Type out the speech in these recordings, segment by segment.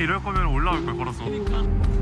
이럴 거면 올라올 걸 걸었어. 잘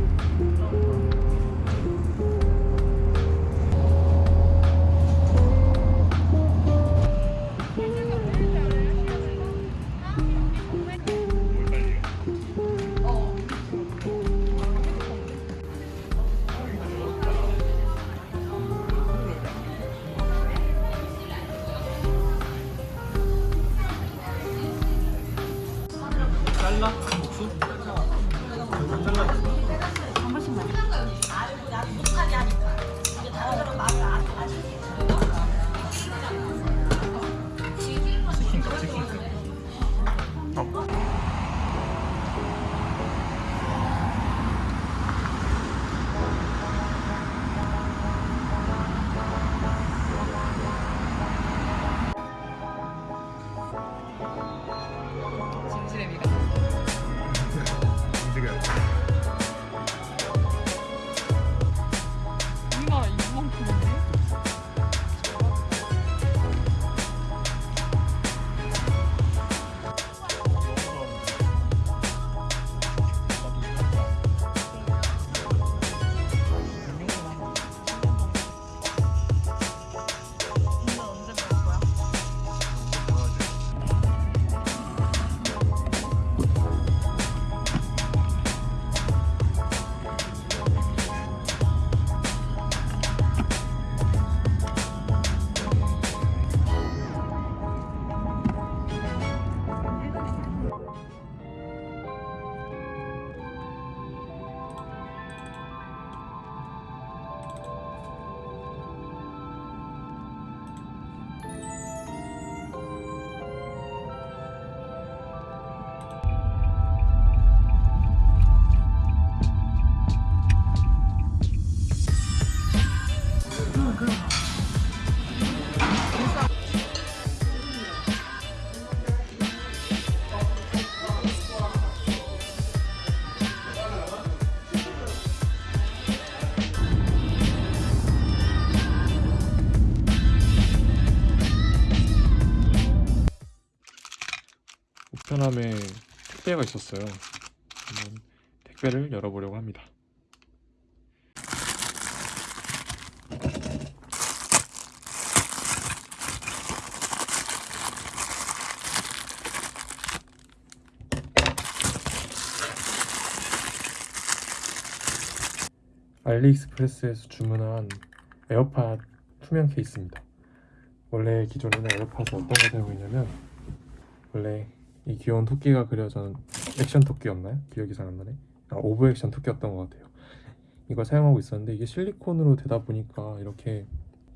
우편함에 택배가 있었어요. 한번 택배를 열어보려고 합니다. 알리익스프레스에서 주문한 에어팟 투명 케이스입니다. 원래 기존에는 에어팟이 어떤 거 사용하고 있냐면 원래 이 귀여운 토끼가 그려진 액션 토끼였나요? 기억이 잘 안 나네. 아, 오버액션 토끼였던 것 같아요. 이걸 사용하고 있었는데 이게 실리콘으로 되다 보니까 이렇게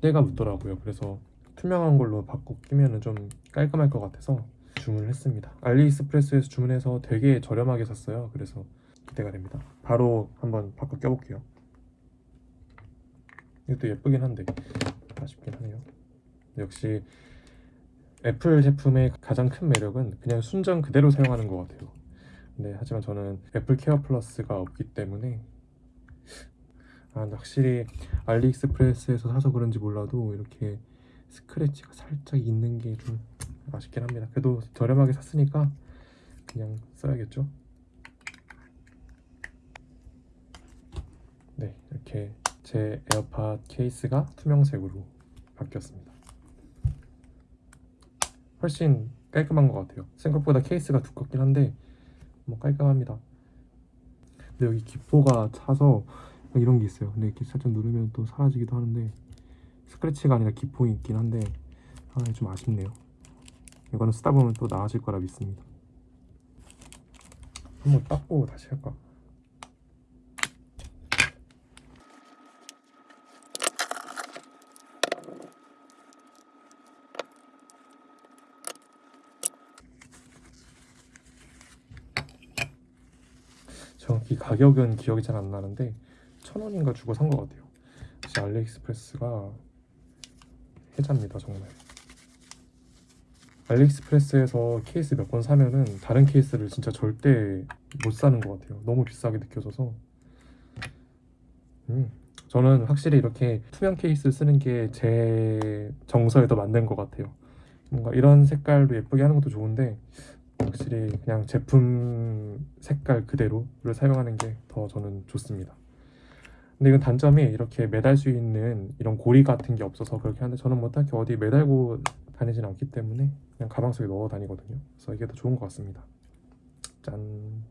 때가 묻더라고요. 그래서 투명한 걸로 바꿔 끼면은 좀 깔끔할 것 같아서 주문을 했습니다. 알리익스프레스에서 주문해서 되게 저렴하게 샀어요. 그래서 기대가 됩니다. 바로 한번 바꿔 껴볼게요. 이것도 예쁘긴 한데 아쉽긴 하네요. 역시 애플 제품의 가장 큰 매력은 그냥 순정 그대로 사용하는 것 같아요. 네, 하지만 저는 애플 케어 플러스가 없기 때문에 아, 확실히 알리익스프레스에서 사서 그런지 몰라도 이렇게 스크래치가 살짝 있는 게 좀 아쉽긴 합니다. 그래도 저렴하게 샀으니까 그냥 써야겠죠. 네, 이렇게 제 에어팟 케이스가 투명색으로 바뀌었습니다. 훨씬 깔끔한 것 같아요. 생각보다 케이스가 두껍긴 한데 뭐 깔끔합니다. 근데 여기 기포가 차서 이런 게 있어요. 근데 이렇게 살짝 누르면 또 사라지기도 하는데 스크래치가 아니라 기포가 있긴 한데 아, 좀 아쉽네요. 이거는 쓰다 보면 또 나아질 거라 믿습니다. 한번 닦고 다시 할까? 정확히 가격은 기억이 잘 안 나는데 천 원인가 주고 산 것 같아요. 역시 알리익스프레스가 해자입니다 정말. 알리익스프레스에서 케이스 몇 번 사면은 다른 케이스를 진짜 절대 못 사는 것 같아요. 너무 비싸게 느껴져서. 음, 저는 확실히 이렇게 투명 케이스 쓰는 게 제 정서에 더 맞는 것 같아요. 뭔가 이런 색깔로 예쁘게 하는 것도 좋은데 확실히 그냥 제품 색깔 그대로를 사용하는 게 더 저는 좋습니다. 근데 이건 단점이 이렇게 매달 수 있는 이런 고리 같은 게 없어서 그렇게 하는데 저는 뭐 딱히 어디 매달고 다니진 않기 때문에 그냥 가방 속에 넣어 다니거든요. 그래서 이게 더 좋은 것 같습니다. 짠.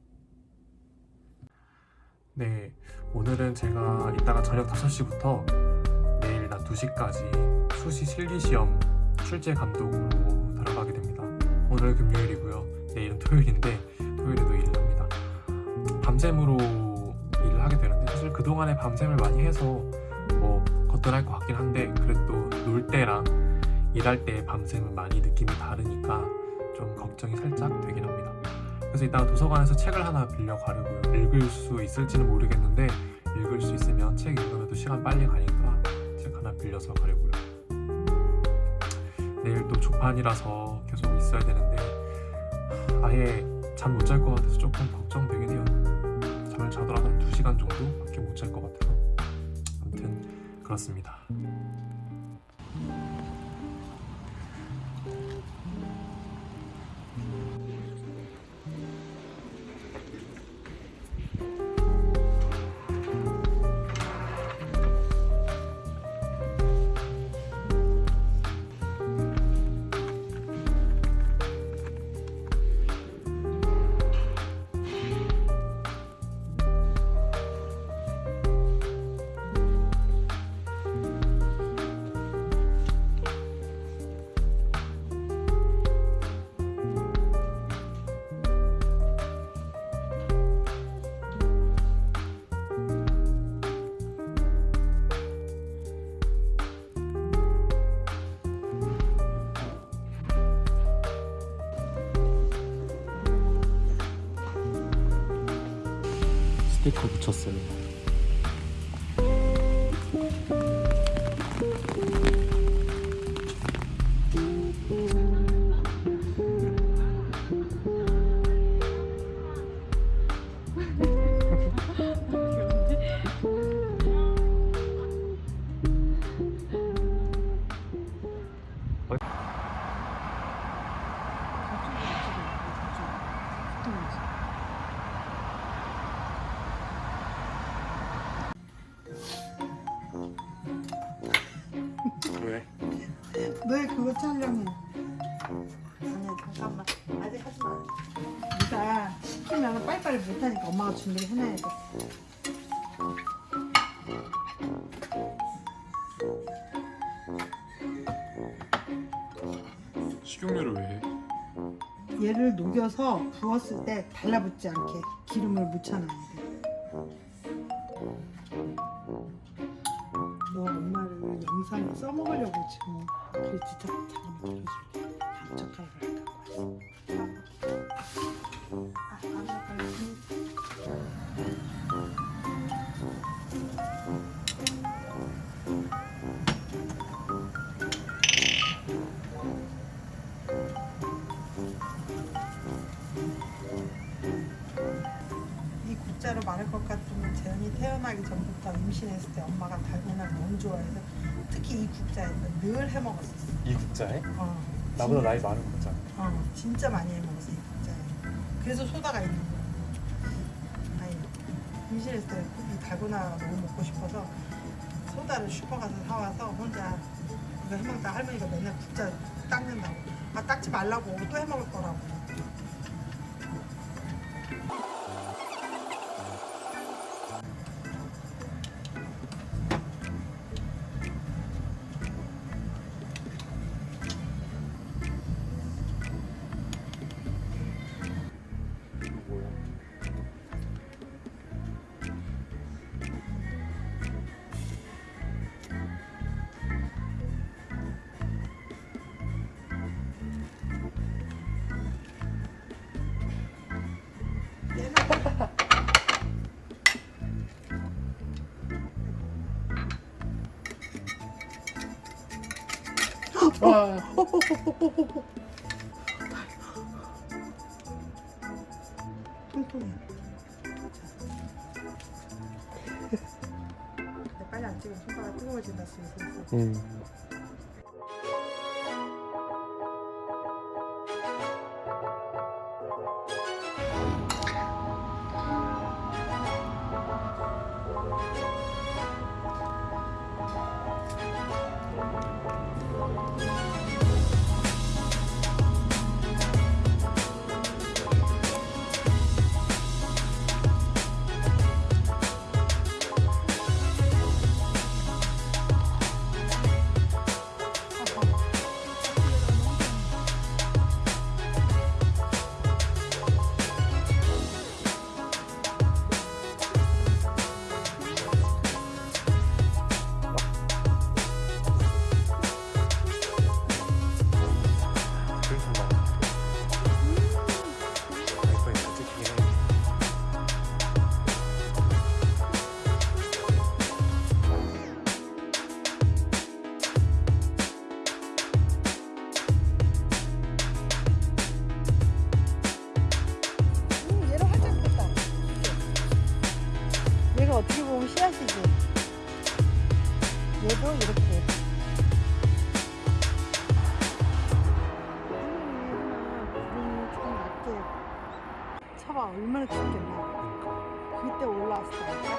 네, 오늘은 제가 이따가 저녁 5시부터 내일 낮 2시까지 수시 실기시험 출제 감독으로 들어가게 됩니다. 오늘 금요일이고요. 내일은 토요일인데 토요일에도 일을 합니다. 밤샘으로 일을 하게 되는데 사실 그동안에 밤샘을 많이 해서 뭐 거뜬할 것 같긴 한데 그래도 놀 때랑 일할 때의 밤샘은 많이 느낌이 다르니까 좀 걱정이 살짝 되긴 합니다. 그래서 이따가 도서관에서 책을 하나 빌려 가려고요. 읽을 수 있을지는 모르겠는데 읽을 수 있으면 책 읽으면 또 시간 빨리 가니까 책 하나 빌려서 가려고요. 내일 또 조판이라서 계속 있어야 되는데 아예 잠 못 잘 것 같아서 조금 걱정되긴 해요. 잠을 자더라도 한 2시간 정도밖에 못 잘 것 같아서 아무튼 그렇습니다. 스티커 붙였어요. 그거 촬영해? 아니야 잠깐만 아직 하지 마. 네가 시키면 빨리빨리 못하니까 엄마가 준비를 해놔야 돼. 식용유를 왜 해? 얘를 녹여서 부었을 때 달라붙지 않게 기름을 묻혀놔야 돼. 너 엄마를 영상에 써먹으려고 지금 그래 진짜 잠깐만 보여줄게. 젓가락을 갖고 왔어. 이 국자로 말할 것 같으면 재현이 태어나기 전부터 임신했을 때 엄마가 달고나를 너무 좋아해서 특히 이 국자에서 늘 해먹었었어. 이 국자에? 어, 나보다 나이 많은 거잖아. 어, 진짜 많이 해먹었어 이 국자에. 그래서 소다가 있는 거야. 아니 임신했을 때 이 달고나 너무 먹고 싶어서 소다를 슈퍼 가서 사와서 혼자 이거 해먹다 할머니가 맨날 국자 닦는다고. 아 닦지 말라고 또 해먹을 거라고. 통통해. 근데 빨리 안 찍으면 손가락 뜨거워진다. 음. 차가 얼마나 춥겠나. 그때 올라왔을 때.